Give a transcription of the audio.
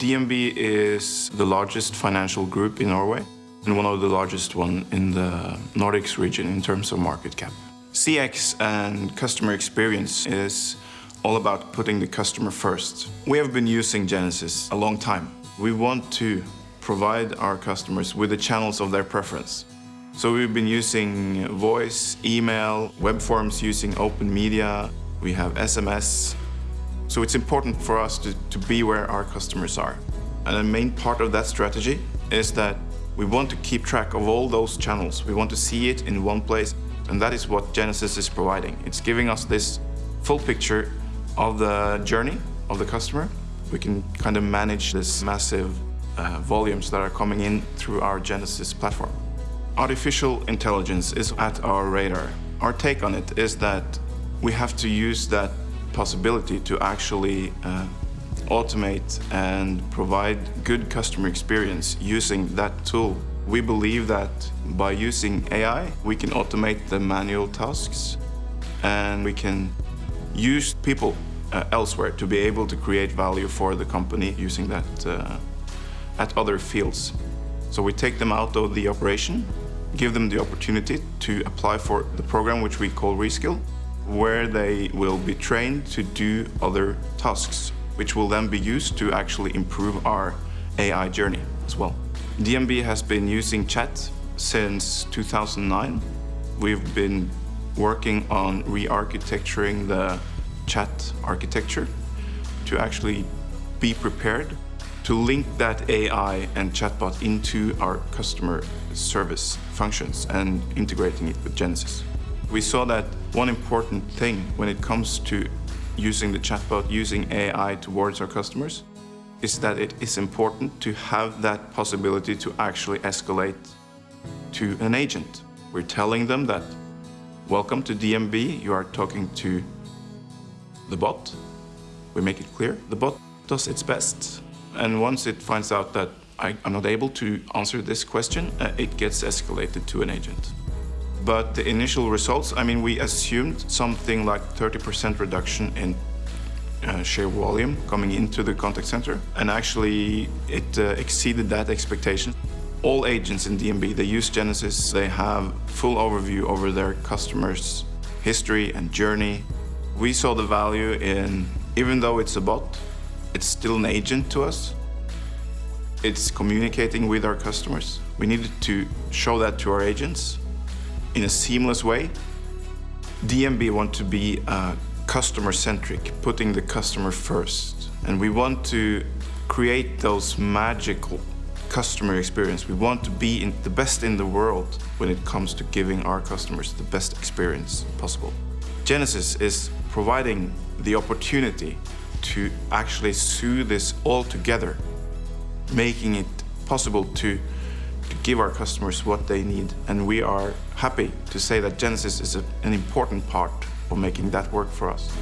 DNB is the largest financial group in Norway and one of the largest one in the Nordics region in terms of market cap. CX and customer experience is all about putting the customer first. We have been using Genesys a long time. We want to provide our customers with the channels of their preference. So we've been using voice, email, web forms using open media, we have SMS. So it's important for us to, to be where our customers are. And a main part of that strategy is that we want to keep track of all those channels. We want to see it in one place. And that is what Genesys is providing. It's giving us this full picture of the journey of the customer. We can kind of manage this massive uh, volumes that are coming in through our Genesys platform. Artificial intelligence is at our radar. Our take on it is that we have to use that possibility to actually uh, automate and provide good customer experience using that tool. We believe that by using AI, we can automate the manual tasks and we can use people uh, elsewhere to be able to create value for the company using that uh, at other fields. So we take them out of the operation, give them the opportunity to apply for the program which we call Reskill, where they will be trained to do other tasks, which will then be used to actually improve our AI journey as well. DNB has been using chat since 2009. We've been working on re-architecturing the chat architecture to actually be prepared to link that AI and chatbot into our customer service functions and integrating it with Genesys. We saw that one important thing when it comes to using the chatbot, using AI towards our customers, is that it is important to have that possibility to actually escalate to an agent. We're telling them that, welcome to DNB, you are talking to the bot. We make it clear, the bot does its best. And once it finds out that I, am not able to answer this question, uh, it gets escalated to an agent. But the initial results, I mean, we assumed something like 30% reduction in uh, share volume coming into the contact center. And actually, it uh, exceeded that expectation. All agents in DNB, they use Genesys. They have full overview over their customers' history and journey. We saw the value in, even though it's a bot, it's still an agent to us. It's communicating with our customers. We needed to show that to our agents in a seamless way. DNB want to be uh, customer-centric, putting the customer first. And we want to create those magical customer experience. We want to be in the best in the world when it comes to giving our customers the best experience possible. Genesys is providing the opportunity to actually sew this all together, making it possible to to give our customers what they need. And we are happy to say that Genesys is a, an important part of making that work for us.